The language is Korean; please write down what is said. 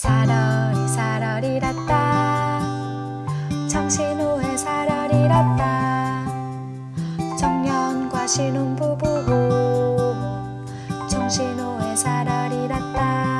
사러리 사러리랐다. 정신호에 사러리랐다. 청년과 신혼부부 정신호에 사러리랐다.